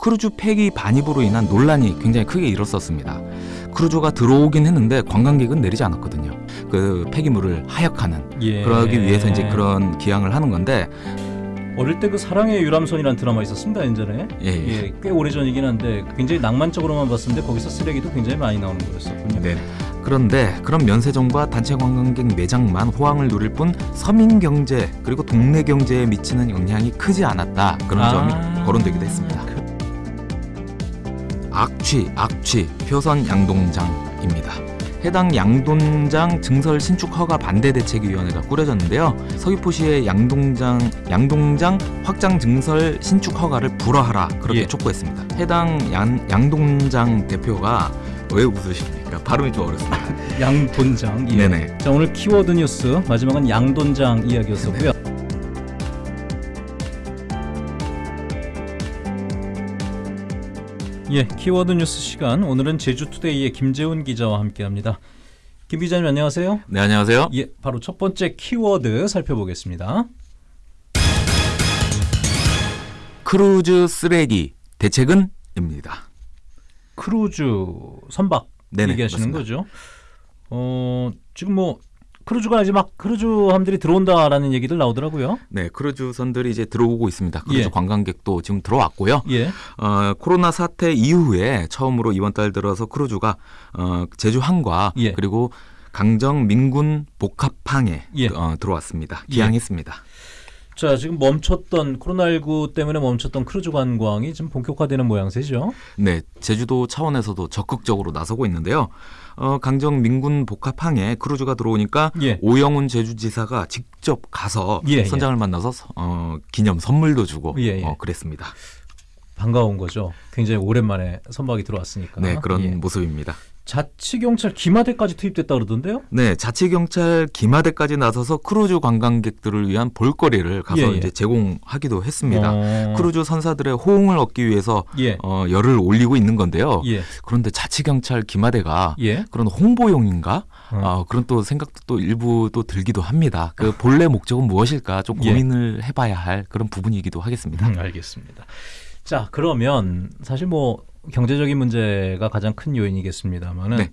크루즈 폐기 반입으로 인한 논란이 굉장히 크게 일었었습니다. 크루즈가 들어오긴 했는데 관광객은 내리지 않았거든요. 그 폐기물을 하역하는 예. 그러기 위해서 이제 그런 기항을 하는 건데 어릴 때 그 사랑의 유람선이라는 드라마 있었습니다 예전에. 예, 예. 예, 꽤 오래 전이긴 한데 굉장히 낭만적으로만 봤었는데 거기서 쓰레기도 굉장히 많이 나오는 거였었군요. 네. 그런데 그런 면세점과 단체 관광객 매장만 호황을 누릴 뿐 서민 경제 그리고 동네 경제에 미치는 영향이 크지 않았다 그런 아. 점이 거론되기도 했습니다. 악취, 악취, 표선 양동장입니다. 해당 양돈장 증설 신축 허가 반대 대책위원회가 꾸려졌는데요. 서귀포시의 양동장 양동장 확장 증설 신축 허가를 불허하라 그렇게 예. 촉구했습니다. 해당 양, 양동장 대표가 왜 웃으십니까? 발음이 좀 어렵습니다. 양돈장. 예. 네네. 자 오늘 키워드 뉴스 마지막은 양돈장 이야기였었고요. 예, 키워드 뉴스 시간 오늘은 제주투데이의 김재훈 기자와 함께합니다. 김 기자님 안녕하세요. 네 안녕하세요. 예, 바로 첫 번째 키워드 살펴보겠습니다. 크루즈 쓰레기 대책은 입니다. 크루즈 선박 네네, 얘기하시는 맞습니다. 거죠. 어, 지금 뭐 크루즈가 이제 막 크루즈함들이 들어온다라는 얘기들 나오더라고요. 네, 크루즈선들이 이제 들어오고 있습니다. 크루즈 예. 관광객도 지금 들어왔고요. 예. 어, 코로나 사태 이후에 처음으로 이번 달 들어서 크루즈가 어, 제주 항과 예. 그리고 강정 민군 복합항에 예. 어, 들어왔습니다. 예. 기항했습니다. 자, 지금 멈췄던 코로나19 때문에 멈췄던 크루즈 관광이 지금 본격화되는 모양새죠. 네, 제주도 차원에서도 적극적으로 나서고 있는데요. 어, 강정 민군 복합항에 크루즈가 들어오니까 예. 오영훈 제주지사가 직접 가서 예, 예. 선장을 만나서 어, 기념 선물도 주고 예, 예. 어, 그랬습니다. 반가운 거죠. 굉장히 오랜만에 선박이 들어왔으니까. 네, 그런 예. 모습입니다. 자치경찰 기마대까지 투입됐다 그러던데요. 네, 자치경찰 기마대까지 나서서 크루즈 관광객들을 위한 볼거리를 가서 예, 예. 이제 제공하기도 했습니다. 어, 크루즈 선사들의 호응을 얻기 위해서 예. 어, 열을 올리고 있는 건데요. 예. 그런데 자치경찰 기마대가 예. 그런 홍보용인가? 어. 어, 그런 또 생각도 또 일부 또 들기도 합니다. 그 본래 목적은 무엇일까 좀 예. 고민을 해봐야 할 그런 부분이기도 하겠습니다. 음, 알겠습니다. 자, 그러면 사실 뭐 경제적인 문제가 가장 큰 요인이겠습니다만은 네.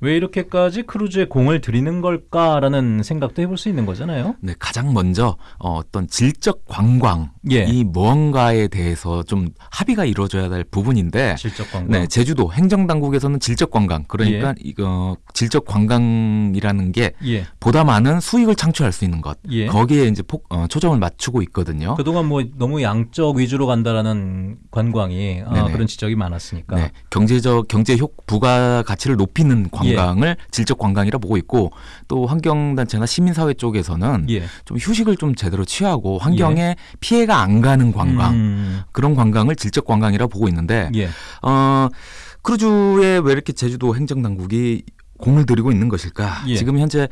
왜 이렇게까지 크루즈에 공을 들이는 걸까라는 생각도 해볼 수 있는 거잖아요. 네, 가장 먼저 어, 어떤 질적 관광이 예. 무언가에 대해서 좀 합의가 이루어져야 될 부분인데 질적 관광. 네, 제주도 행정 당국에서는 질적 관광 그러니까 이거 질적 관광이라는 게 예. 보다 많은 수익을 창출할 수 있는 것 예. 거기에 이제 폭, 어, 초점을 맞추고 있거든요. 그동안 뭐 너무 양적 위주로 간다라는 관광이 아. 그런 지적이 많았으니까. 네, 경제적 경제 효 부가 가치를 높이는 관광 을 질적 관광이라 보고 있고 또 환경 단체나 시민사회 쪽에서는 예. 좀 휴식을 좀 제대로 취하고 환경에 피해가 안 가는 관광 음, 그런 관광을 질적 관광이라 보고 있는데 예. 어 크루즈에 왜 이렇게 제주도 행정당국이 공을 들이고 있는 것일까? 예. 지금 현재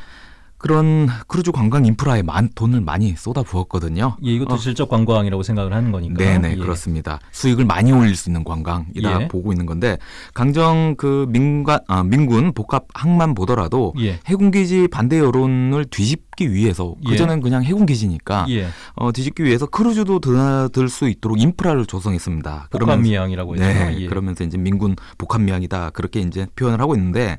그런 크루즈 관광 인프라에 많, 돈을 많이 쏟아 부었거든요. 예, 이것도 어. 질적 관광이라고 생각을 하는 거니까. 네네 예. 그렇습니다. 수익을 많이 올릴 수 있는 관광이다 예. 보고 있는 건데 강정 그 민관 아, 민군 복합 항만 보더라도 예. 해군기지 반대 여론을 뒤집기 위해서 예. 그전엔 그냥 해군기지니까 예. 어, 뒤집기 위해서 크루즈도 드나들 수 있도록 인프라를 조성했습니다. 복합미항이라고 해서. 네, 예. 그러면서 이제 민군 복합미항이다 그렇게 이제 표현을 하고 있는데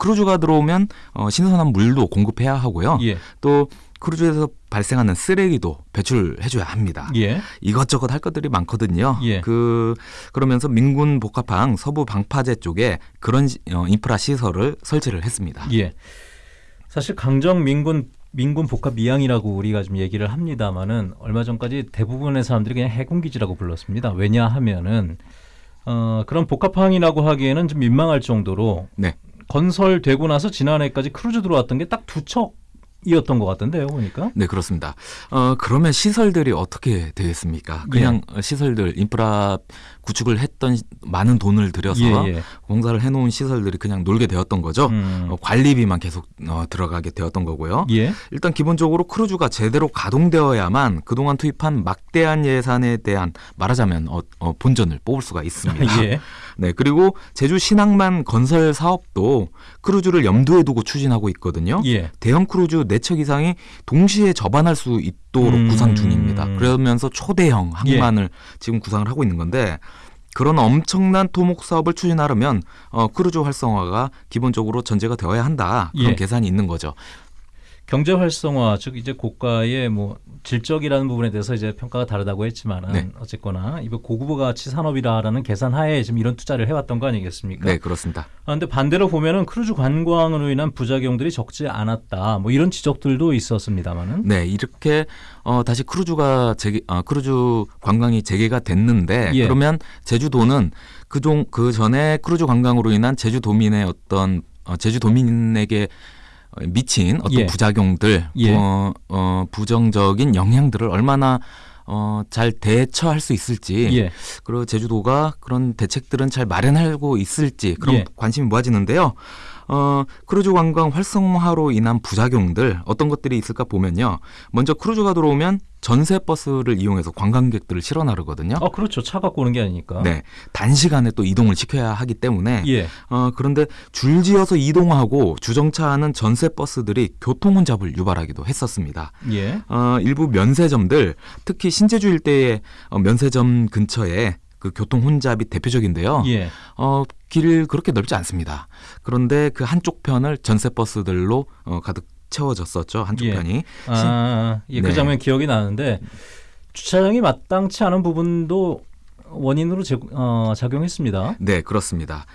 크루즈가 들어오면 어, 신선한 물도 공급해야 하고요. 예. 또 크루즈에서 발생하는 쓰레기도 배출해줘야 합니다. 예. 이것저것 할 것들이 많거든요. 예. 그 그러면서 민군 복합항 서부 방파제 쪽에 그런 시- 어, 인프라 시설을 설치를 했습니다. 예. 사실 강정 민군 민군 복합 미양이라고 우리가 좀 얘기를 합니다만은 얼마 전까지 대부분의 사람들이 그냥 해군 기지라고 불렀습니다. 왜냐하면은 어, 그런 복합항이라고 하기에는 좀 민망할 정도로 네. 건설되고 나서 지난해까지 크루즈 들어왔던 게 딱 두 척 이었던 것 같던데요, 보니까. 네, 그렇습니다. 어, 그러면 시설들이 어떻게 되겠습니까? 예. 그냥 어, 시설들, 인프라 구축을 했던 시- 많은 돈을 들여서 예, 예. 공사를 해놓은 시설들이 그냥 놀게 되었던 거죠. 음. 어, 관리비만 계속 어, 들어가게 되었던 거고요. 예. 일단 기본적으로 크루즈가 제대로 가동되어야만 그동안 투입한 막대한 예산에 대한 말하자면 어, 어, 본전을 뽑을 수가 있습니다. 예. 네, 그리고 제주 신항만 건설 사업도 크루즈를 염두에 두고 추진하고 있거든요. 예. 대형 크루즈 4척 이상이 동시에 접안할 수 있도록 음. 구상 중입니다. 그러면서 초대형 항만을 지금 구상을 하고 있는 건데 그런 엄청난 토목 사업을 추진하려면 어, 크루즈 활성화가 기본적으로 전제가 되어야 한다. 그런 예. 계산이 있는 거죠. 경제 활성화 즉 이제 고가의 뭐 질적이라는 부분에 대해서 이제 평가가 다르다고 했지만은 네. 어쨌거나 이거 고급 가치 산업이라라는 계산하에 지금 이런 투자를 해왔던 거 아니겠습니까? 네, 그렇습니다. 아, 근데 반대로 보면은 크루즈 관광으로 인한 부작용들이 적지 않았다. 뭐 이런 지적들도 있었습니다만은. 네, 이렇게 어, 다시 크루즈가 재개, 어, 크루즈 관광이 재개가 됐는데 예. 그러면 제주도는 그종 그 전에 크루즈 관광으로 인한 제주도민의 어떤 어, 제주도민에게 어, 미친 어떤 예. 부작용들, 예. 어, 어, 부정적인 영향들을 얼마나 어, 잘 대처할 수 있을지 예. 그리고 제주도가 그런 대책들은 잘 마련하고 있을지 그런 예. 관심이 모아지는데요. 어, 크루즈 관광 활성화로 인한 부작용들 어떤 것들이 있을까 보면요. 먼저 크루즈가 들어오면 전세 버스를 이용해서 관광객들을 실어 나르거든요. 아 그렇죠. 차 갖고 오는 게 아니니까. 네. 단시간에 또 이동을 시켜야 하기 때문에 예. 어, 그런데 줄지어서 이동하고 주정차하는 전세 버스들이 교통 혼잡을 유발하기도 했었습니다. 예. 어, 일부 면세점들 특히 신제주 일대의 어, 면세점 근처에 그 교통 혼잡이 대표적인데요. 예. 어, 길 그렇게 넓지 않습니다. 그런데 그 한쪽 편을 전세 버스들로 어, 가득 채워졌었죠. 한쪽 예. 편이. 아, 예, 그 네. 장면 기억이 나는데 주차장이 마땅치 않은 부분도 원인으로 제, 어, 작용했습니다. 네, 그렇습니다.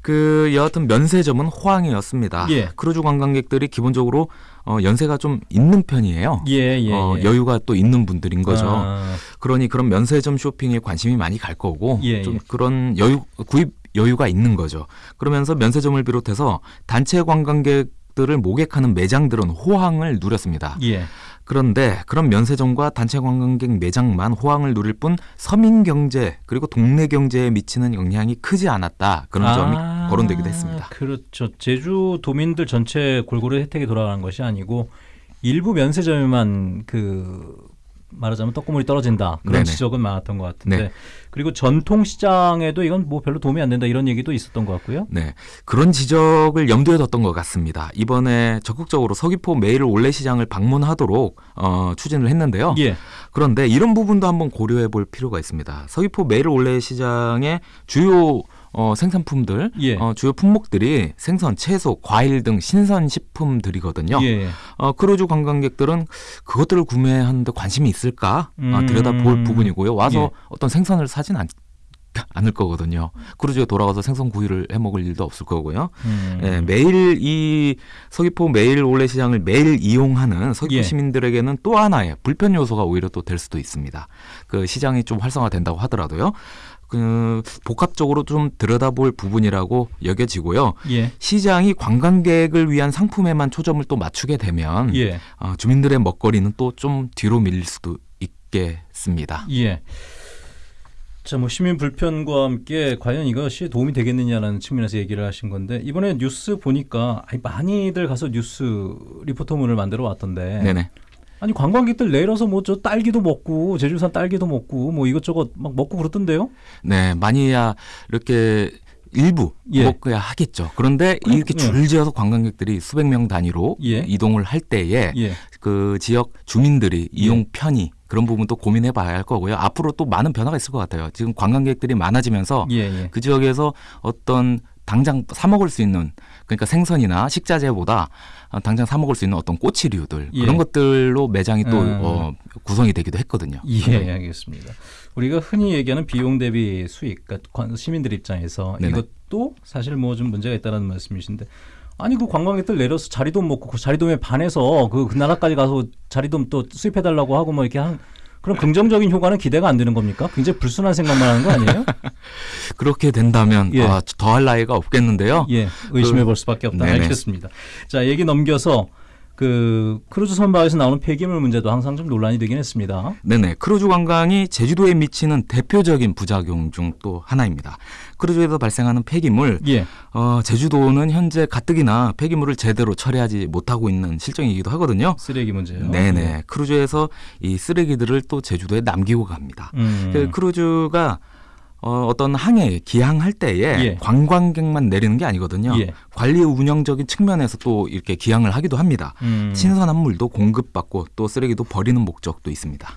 그 여하튼 면세점은 호황이었습니다. 예. 크루즈 관광객들이 기본적으로 어, 연세가 좀 있는 편이에요. 예, 예. 어, 예. 여유가 또 있는 분들인 거죠. 아, 그러니 그런 면세점 쇼핑에 관심이 많이 갈 거고 예, 좀 예. 그런 여유 구입 여유가 있는 거죠. 그러면서 면세점을 비롯해서 단체 관광객 들을 모객하는 매장들은 호황을 누렸습니다. 예. 그런데 그런 면세점과 단체 관광객 매장만 호황을 누릴 뿐 서민 경제 그리고 동네 경제에 미치는 영향이 크지 않았다. 그런 점이 아, 거론되기도 했습니다. 그렇죠. 제주 도민들 전체 골고루 혜택이 돌아가는 것이 아니고 일부 면세점에만 그 말하자면 떡고물이 떨어진다 그런 네네. 지적은 많았던 것 같은데 네. 그리고 전통 시장에도 이건 뭐 별로 도움이 안 된다 이런 얘기도 있었던 것 같고요. 네, 그런 지적을 염두에 뒀던 것 같습니다. 이번에 적극적으로 서귀포 매일 올레 시장을 방문하도록 어, 추진을 했는데요. 예, 그런데 이런 부분도 한번 고려해 볼 필요가 있습니다. 서귀포 매일 올레 시장의 주요 어, 생산품들, 예. 어, 주요 품목들이 생선, 채소, 과일 등 신선 식품들이거든요. 예, 어, 크루즈 관광객들은 그것들을 구매하는데 관심이 있을까 어, 음. 들여다볼 부분이고요. 와서 예. 어떤 생선을 사진 않, 않을 거거든요. 크루즈에 돌아가서 생선 구이를 해 먹을 일도 없을 거고요. 음. 예, 매일 이 서귀포 매일 올레 시장을 매일 이용하는 서귀포 예. 시민들에게는 또 하나의 불편 요소가 오히려 또 될 수도 있습니다. 그 시장이 좀 활성화된다고 하더라도요. 그 복합적으로 좀 들여다볼 부분이라고 여겨지고요. 예, 시장이 관광객을 위한 상품에만 초점을 또 맞추게 되면 예, 어, 주민들의 먹거리는 또 좀 뒤로 밀릴 수도 있겠습니다. 예. 자, 뭐 시민 불편과 함께 과연 이것이 도움이 되겠느냐라는 측면에서 얘기를 하신 건데 이번에 뉴스 보니까 많이들 가서 뉴스 리포터문을 만들어 왔던데 네네. 아니 관광객들 내려서 뭐 저 딸기도 먹고 제주산 딸기도 먹고 뭐 이것저것 막 먹고 그러던데요? 네, 많이야 이렇게 일부 예. 먹어야 하겠죠. 그런데 그럼, 이렇게 예. 줄지어서 관광객들이 수백 명 단위로 예. 이동을 할 때에 예, 그 지역 주민들이 이용 편의 그런 부분도 고민해 봐야 할 거고요. 앞으로 또 많은 변화가 있을 것 같아요. 지금 관광객들이 많아지면서 예, 예. 그 지역에서 어떤 당장 사 먹을 수 있는 그러니까 생선이나 식자재보다 어, 당장 사 먹을 수 있는 어떤 꼬치류들 예. 그런 것들로 매장이 또 음. 어, 구성이 되기도 했거든요. 예, 알겠습니다. 우리가 흔히 얘기하는 비용 대비 수익, 그러니까 관- 시민들 입장에서 네네. 이것도 사실 뭐 좀 문제가 있다는 말씀이신데 아니 그 관광객들 내려서 자리돔 먹고 그 자리돔에 반해서 그, 그 나라까지 가서 자리돔 또 수입해 달라고 하고 뭐 이렇게 한 그런 긍정적인 효과는 기대가 안 되는 겁니까? 굉장히 불순한 생각만 하는 거 아니에요? 그렇게 된다면 예. 아, 더할 나위가 없겠는데요. 예, 의심해 볼 수밖에 없다. 네네. 알겠습니다. 자, 얘기 넘겨서 그 크루즈 선박에서 나오는 폐기물 문제도 항상 좀 논란이 되긴 했습니다. 네네. 크루즈 관광이 제주도에 미치는 대표적인 부작용 중 또 하나입니다. 크루즈에서 발생하는 폐기물, 예, 어, 제주도는 현재 가뜩이나 폐기물을 제대로 처리하지 못하고 있는 실정이기도 하거든요. 쓰레기 문제요. 네네. 크루즈에서 이 쓰레기들을 또 제주도에 남기고 갑니다. 음. 그 크루즈가 어, 어떤 항에 기항할 때에 예. 관광객만 내리는 게 아니거든요. 예. 관리 운영적인 측면에서 또 이렇게 기항을 하기도 합니다. 음. 신선한 물도 공급받고 또 쓰레기도 버리는 목적도 있습니다.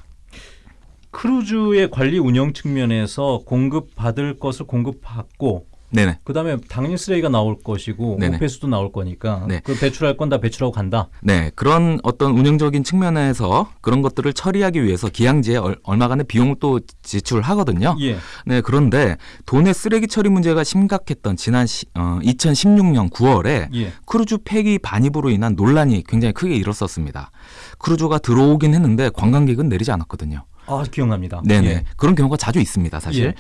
크루즈의 관리 운영 측면에서 공급 받을 것을 공급받고 네네. 그다음에 당연히 쓰레기가 나올 것이고 네네. 오폐수도 나올 거니까 네. 그 배출할 건 다 배출하고 간다. 네, 그런 어떤 운영적인 측면에서 그런 것들을 처리하기 위해서 기항지에 얼, 얼마간의 비용을 또 지출하거든요. 예. 네, 그런데 도내 쓰레기 처리 문제가 심각했던 지난 시, 어, 2016년 9월에 예. 크루즈 폐기 반입으로 인한 논란이 굉장히 크게 일었었습니다. 크루즈가 들어오긴 했는데 관광객은 내리지 않았거든요. 아 기억납니다. 네네. 예. 그런 경우가 자주 있습니다, 사실. 예.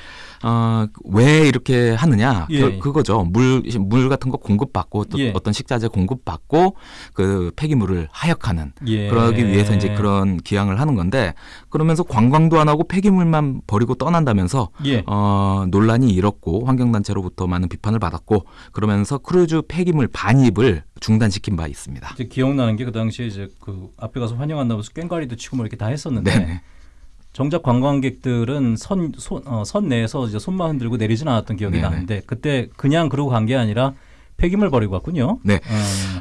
어, 왜 이렇게 하느냐? 예. 그, 거죠 물, 물 같은 거 공급받고 또 예. 어떤 식자재 공급받고 그 폐기물을 하역하는 예. 그러기 위해서 이제 그런 기항을 하는 건데 그러면서 관광도 안 하고 폐기물만 버리고 떠난다면서 예. 어, 논란이 일었고 환경단체로부터 많은 비판을 받았고 그러면서 크루즈 폐기물 반입을 중단시킨 바 있습니다. 기억나는 게 그 당시에 이제 그 앞에 가서 환영한다면서 꽹과리도 치고 뭐 이렇게 다 했었는데 네네. 정작 관광객들은 선, 손, 어, 선 내에서 이제 손만 흔들고 내리진 않았던 기억이 네네. 나는데 그때 그냥 그러고 간 게 아니라 폐기물 버리고 갔군요. 네.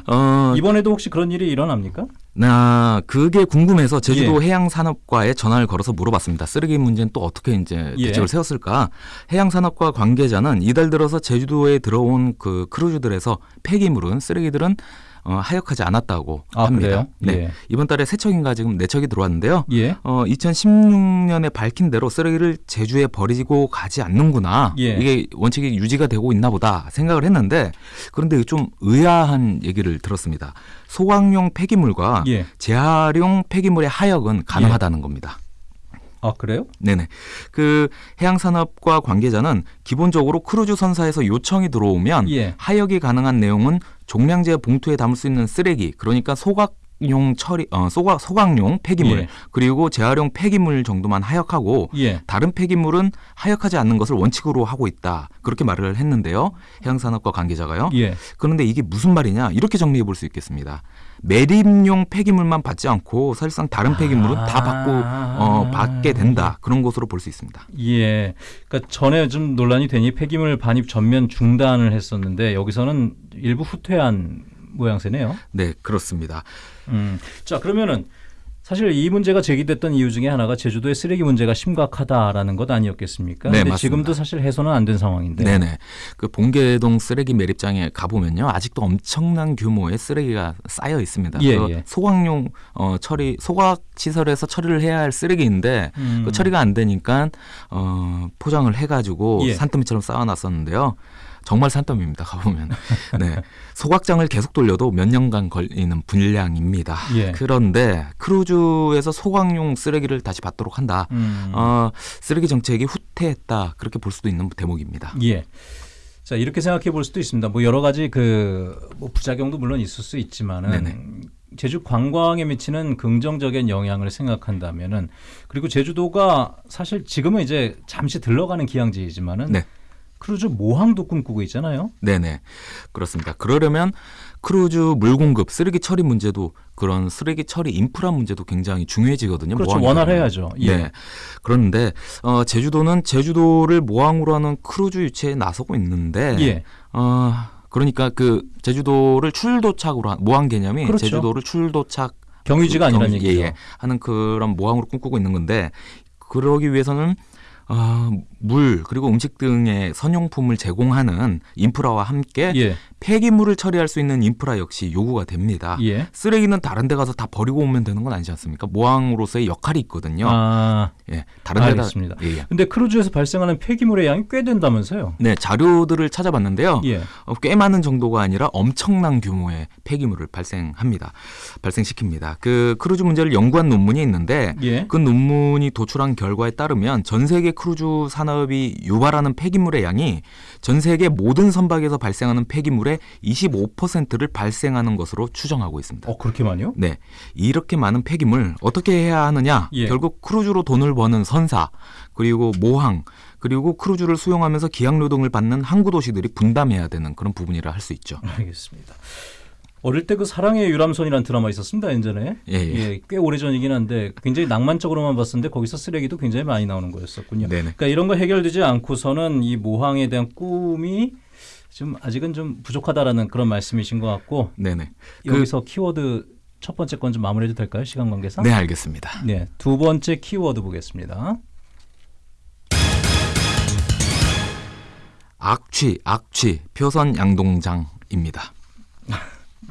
어, 어, 이번에도 혹시 그런 일이 일어납니까? 나 그게 궁금해서 제주도 예. 해양산업과에 전화를 걸어서 물어봤습니다. 쓰레기 문제는 또 어떻게 이제 예. 대책을 세웠을까? 해양산업과 관계자는 이달 들어서 제주도에 들어온 그 크루즈들에서 폐기물은 쓰레기들은 어, 하역하지 않았다고 아, 합니다. 그래요? 네. 예. 이번 달에 세 척인가 지금 네 척이 들어왔는데요. 예. 어, 2016년에 밝힌 대로 쓰레기를 제주에 버리고 가지 않는구나. 예. 이게 원칙이 유지가 되고 있나 보다 생각을 했는데 그런데 좀 의아한 얘기를 들었습니다. 소각용 폐기물과 예. 재활용 폐기물의 하역은 가능하다는 겁니다. 아 그래요? 네네. 그 해양산업과 관계자는 기본적으로 크루즈 선사에서 요청이 들어오면 예. 하역이 가능한 내용은 종량제 봉투에 담을 수 있는 쓰레기, 그러니까 소각 용 처리, 어, 소각, 소각용 폐기물, 예. 그리고 재활용 폐기물 정도만 하역하고 예. 다른 폐기물은 하역하지 않는 것을 원칙으로 하고 있다. 그렇게 말을 했는데요. 해양산업과 관계자가요. 예. 그런데 이게 무슨 말이냐? 이렇게 정리해 볼 수 있겠습니다. 매립용 폐기물만 받지 않고 사실상 다른 폐기물은 다 아. 받고 어, 받게 된다. 그런 것으로 볼 수 있습니다. 예. 그러니까 전에 좀 논란이 되니 폐기물 반입 전면 중단을 했었는데 여기서는 일부 후퇴한 모양새네요. 네, 그렇습니다. 음. 자, 그러면은 사실 이 문제가 제기됐던 이유 중에 하나가 제주도의 쓰레기 문제가 심각하다라는 것 아니었겠습니까? 네, 맞습니다. 지금도 사실 해소는 안 된 상황인데. 네네. 그 봉계동 쓰레기 매립장에 가보면요. 아직도 엄청난 규모의 쓰레기가 쌓여 있습니다. 예, 그 예. 소각용 어, 처리, 소각 시설에서 처리를 해야 할 쓰레기인데 음. 그 처리가 안 되니까 어, 포장을 해가지고 예. 산더미처럼 쌓아놨었는데요. 정말 산더미입니다. 가보면. 네. 소각장을 계속 돌려도 몇 년간 걸리는 분량입니다. 예. 그런데 크루즈에서 소각용 쓰레기를 다시 받도록 한다. 음. 어, 쓰레기 정책이 후퇴했다. 그렇게 볼 수도 있는 대목입니다. 예. 자 이렇게 생각해 볼 수도 있습니다. 뭐 여러 가지 그뭐 부작용도 물론 있을 수 있지만은 네네. 제주 관광에 미치는 긍정적인 영향을 생각한다면은 그리고 제주도가 사실 지금은 이제 잠시 들러가는 기항지이지만은 네. 크루즈 모항도 꿈꾸고 있잖아요. 네네. 그렇습니다. 그러려면 크루즈 물 공급, 쓰레기 처리 문제도 그런 쓰레기 처리 인프라 문제도 굉장히 중요해지거든요. 그렇죠. 원활해야죠. 예. 네. 그런데 어, 제주도는 제주도를 모항으로 하는 크루즈 유치에 나서고 있는데 예. 어, 그러니까 그 제주도를 출도착으로 한 모항 개념이 그렇죠. 제주도를 출도착 경유지가 아니라는 경유- 얘기죠. 예, 예. 하는 그런 모항으로 꿈꾸고 있는 건데 그러기 위해서는 어, 물 그리고 음식 등의 선용품을 제공하는 인프라와 함께 예. 폐기물을 처리할 수 있는 인프라 역시 요구가 됩니다. 예. 쓰레기는 다른 데 가서 다 버리고 오면 되는 건 아니지 않습니까? 모항으로서의 역할이 있거든요. 아. 예, 다른 데다 알겠습니다. 예, 예. 근데 크루즈에서 발생하는 폐기물의 양이 꽤 된다면서요? 네, 자료들을 찾아봤는데요. 예. 어, 꽤 많은 정도가 아니라 엄청난 규모의 폐기물을 발생합니다. 발생시킵니다. 그 크루즈 문제를 연구한 논문이 있는데 예. 그 논문이 도출한 결과에 따르면 전 세계 크루즈 산업 이 유발하는 폐기물의 양이 전 세계 모든 선박에서 발생하는 폐기물의 25%를 발생하는 것으로 추정하고 있습니다. 어 그렇게 많이요? 네. 이렇게 많은 폐기물 어떻게 해야 하느냐? 예. 결국 크루즈로 돈을 버는 선사, 그리고 모항, 그리고 크루즈를 수용하면서 기항 노동을 받는 항구 도시들이 분담해야 되는 그런 부분이라 할 수 있죠. 알겠습니다. 어릴 때 그 사랑의 유람선이라는 드라마 있었습니다 예전에. 예, 예. 꽤 오래 전이긴 한데 굉장히 낭만적으로만 봤었는데 거기서 쓰레기도 굉장히 많이 나오는 거였었군요. 네네. 그러니까 이런 거 해결되지 않고서는 이 모항에 대한 꿈이 좀 아직은 좀 부족하다라는 그런 말씀이신 것 같고 네네. 그- 여기서 키워드 첫 번째 건 좀 마무리해도 될까요? 시간 관계상. 네, 알겠습니다. 네, 두 번째 키워드 보겠습니다. 악취, 악취, 표선 양동장입니다.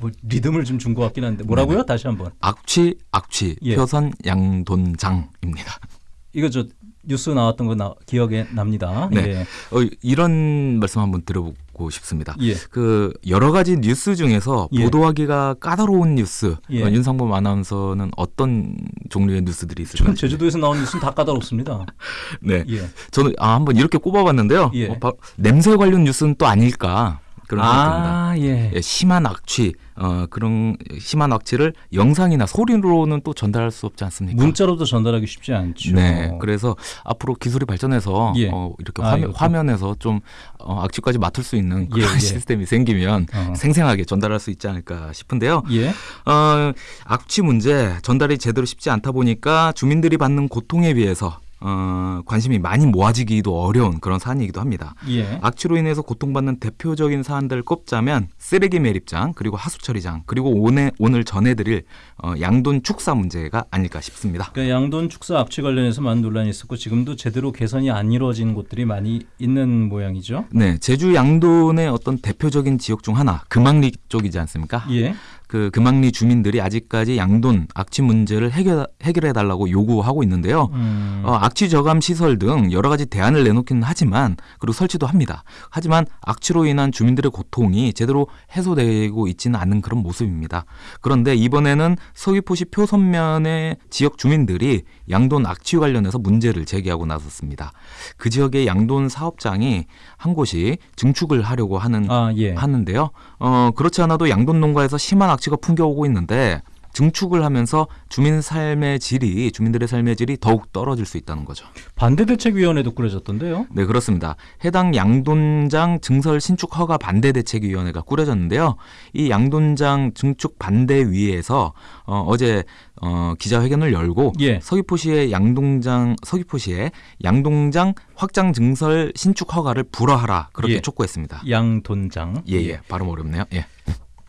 뭐 리듬을 좀 준 것 같긴 한데 뭐라고요? 다시 한번. 악취, 악취, 예. 표선 양돈장입니다. 이거 저 뉴스 나왔던 거 나, 기억에 납니다. 네. 예. 어, 이런 말씀 한번 들어보고 싶습니다. 예. 그 여러 가지 뉴스 중에서 예. 보도하기가 까다로운 뉴스 예. 어, 윤상범 아나운서는 어떤 종류의 뉴스들이 있을까요? 전 제주도에서 나온 뉴스는 다 까다롭습니다. 네, 예. 저는 아, 한번 이렇게 꼽아봤는데요. 예. 어, 바- 냄새 관련 뉴스는 또 아닐까 그런. 아, 예. 예, 심한 악취, 어, 그런 심한 악취를 영상이나 소리로는 또 전달할 수 없지 않습니까? 문자로도 전달하기 쉽지 않죠. 네, 그래서 앞으로 기술이 발전해서 예. 어, 이렇게 아, 화면, 이것도. 화면에서 좀 어, 악취까지 맡을 수 있는 예, 그런 예. 시스템이 생기면 어. 생생하게 전달할 수 있지 않을까 싶은데요. 예. 어, 악취 문제 전달이 제대로 쉽지 않다 보니까 주민들이 받는 고통에 비해서 어, 관심이 많이 모아지기도 어려운 그런 사안이기도 합니다. 예. 악취로 인해서 고통받는 대표적인 사안들을 꼽자면 쓰레기 매립장 그리고 하수 처리장 그리고 오늘 오늘 전해드릴 어, 양돈 축사 문제가 아닐까 싶습니다. 그러니까 양돈 축사 악취 관련해서 많은 논란이 있었고 지금도 제대로 개선이 안 이루어진 곳들이 많이 있는 모양이죠. 네, 제주 양돈의 어떤 대표적인 지역 중 하나 금왕리 쪽이지 않습니까? 예. 그 금왕리 주민들이 아직까지 양돈 악취 문제를 해결 해결해 달라고 요구하고 있는데요. 음. 어, 악취 저감 시설 등 여러 가지 대안을 내놓기는 하지만 그리고 설치도 합니다. 하지만 악취로 인한 주민들의 고통이 제대로 해소되고 있지는 않는 그런 모습입니다. 그런데 이번에는 서귀포시 표선면의 지역 주민들이 양돈 악취 관련해서 문제를 제기하고 나섰습니다. 그 지역의 양돈 사업장이 한 곳이 증축을 하려고 하는 아, 예. 하는데요. 어, 그렇지 않아도 양돈 농가에서 심한 악 취가 풍겨오고 있는데 증축을 하면서 주민 삶의 질이 주민들의 삶의 질이 더욱 떨어질 수 있다는 거죠. 반대 대책 위원회도 꾸려졌던데요. 네, 그렇습니다. 해당 양돈장 증설 신축 허가 반대 대책 위원회가 꾸려졌는데요. 이 양돈장 증축 반대 위에서 어, 어제 어, 기자회견을 열고 예. 서귀포시의 양동장 서귀포시의 양동장 확장 증설 신축 허가를 불허하라 그렇게 예. 촉구했습니다. 양돈장. 예, 예. 발음 어렵네요. 예.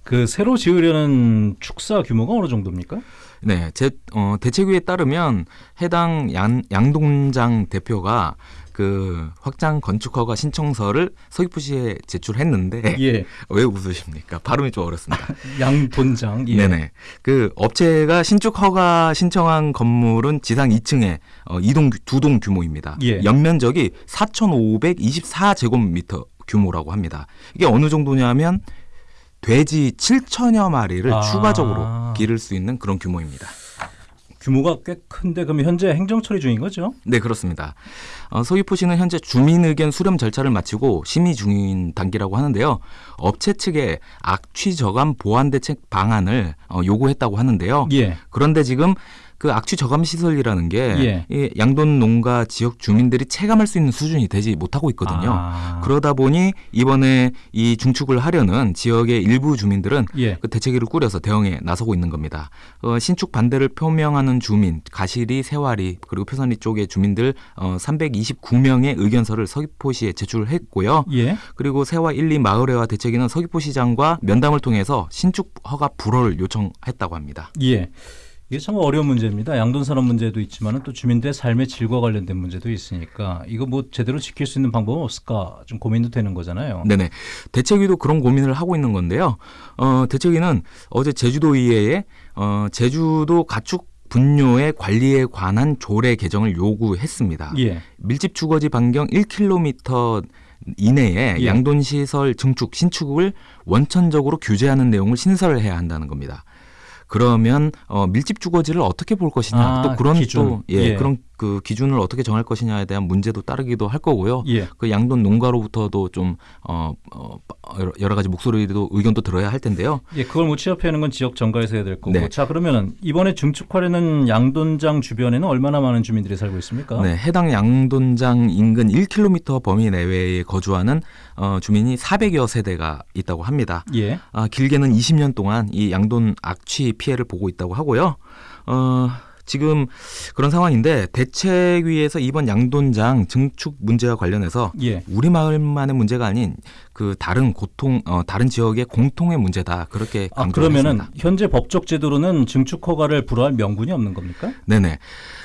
그 새로 지으려는 축사 규모가 어느 정도입니까? 네, 제 어, 대책위에 따르면 해당 양, 양동장 대표가 그 확장 건축 허가 신청서를 서귀포시에 제출했는데 예. 왜 웃으십니까? 발음이 좀 어렵습니다. 양돈장. 예. 네네. 그 업체가 신축 허가 신청한 건물은 지상 2층에 어, 이동 두 동 규모입니다. 예. 연면적이 4,524 제곱미터 규모라고 합니다. 이게 어느 정도냐면 돼지 7천여 마리를 아. 추가적으로 기를 수 있는 그런 규모입니다. 규모가 꽤 큰데 그럼 현재 행정 처리 중인 거죠? 네, 그렇습니다. 어, 서귀포시는 현재 주민 의견 수렴 절차를 마치고 심의 중인 단계라고 하는데요. 업체 측에 악취 저감 보완 대책 방안을 어, 요구했다고 하는데요. 예. 그런데 지금 그 악취 저감 시설이라는 게이 양돈 농가 지역 주민들이 체감할 수 있는 수준이 되지 못하고 있거든요. 아. 그러다 보니 이번에 이 중축을 하려는 지역의 일부 주민들은 예. 그 대책위를 꾸려서 대응에 나서고 있는 겁니다. 어, 신축 반대를 표명하는 주민, 가시리, 세와리 그리고 표선리 쪽의 주민들 어, 329명의 의견서를 서귀포시에 제출했고요. 예. 그리고 세와 1, 2 마을회와 대책위는 서귀포시장과 면담을 통해서 신축 허가 불허를 요청했다고 합니다. 예. 이게 참 어려운 문제입니다. 양돈 산업 문제도 있지만 또 주민들의 삶의 질과 관련된 문제도 있으니까 이거 뭐 제대로 지킬 수 있는 방법은 없을까 좀 고민도 되는 거잖아요. 네네. 대책위도 그런 고민을 하고 있는 건데요. 어, 대책위는 어제 제주도의회에 어, 제주도 가축 분뇨의 관리에 관한 조례 개정을 요구했습니다. 예. 밀집 주거지 반경 1km 이내에 예. 양돈 시설 증축 신축을 원천적으로 규제하는 내용을 신설을 해야 한다는 겁니다. 그러면 어, 밀집 주거지를 어떻게 볼 것이냐 아, 또 그런 기준. 또 예, 예. 그런 그 기준을 어떻게 정할 것이냐에 대한 문제도 따르기도 할 거고요. 예. 그 양돈 농가로부터도 좀 어, 어, 여러- 가지 목소리도 의견도 들어야 할 텐데요. 예, 그걸 못 취합하는 건 지역 정가에서 해야 될 거고. 네. 자, 그러면 이번에 증축하려는 양돈장 주변에는 얼마나 많은 주민들이 살고 있습니까? 네, 해당 양돈장 인근 1km 범위 내외에 거주하는 어, 주민이 400여 세대가 있다고 합니다. 예. 아, 길게는 20년 동안 이 양돈 악취 피해를 보고 있다고 하고요. 어, 지금 그런 상황인데 대책위에서 이번 양돈장 증축 문제와 관련해서 예. 우리 마을만의 문제가 아닌 그 다른 고통 어, 다른 지역의 공통의 문제다 그렇게 아 강조를 그러면은 했습니다. 현재 법적 제도로는 증축 허가를 불허할 명분이 없는 겁니까? 네네.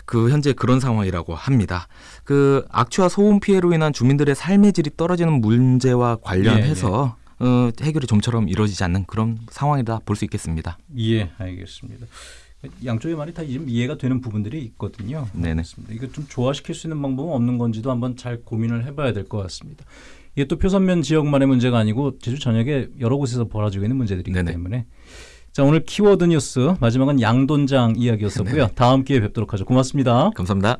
그 현재 그런 상황이라고 합니다. 그 악취와 소음 피해로 인한 주민들의 삶의 질이 떨어지는 문제와 관련해서 어, 해결이 좀처럼 이루어지지 않는 그런 상황이다 볼 수 있겠습니다. 예, 알겠습니다. 양쪽의 말이 다 지금 이해가 되는 부분들이 있거든요. 네네. 이거 좀 조화시킬 수 있는 방법은 없는 건지도 한번 잘 고민을 해봐야 될 것 같습니다. 이게 또 표선면 지역만의 문제가 아니고 제주 전역에 여러 곳에서 벌어지고 있는 문제들이기 네네. 때문에 자 오늘 키워드 뉴스 마지막은 양돈장 이야기였었고요. 네네. 다음 기회에 뵙도록 하죠. 고맙습니다. 감사합니다.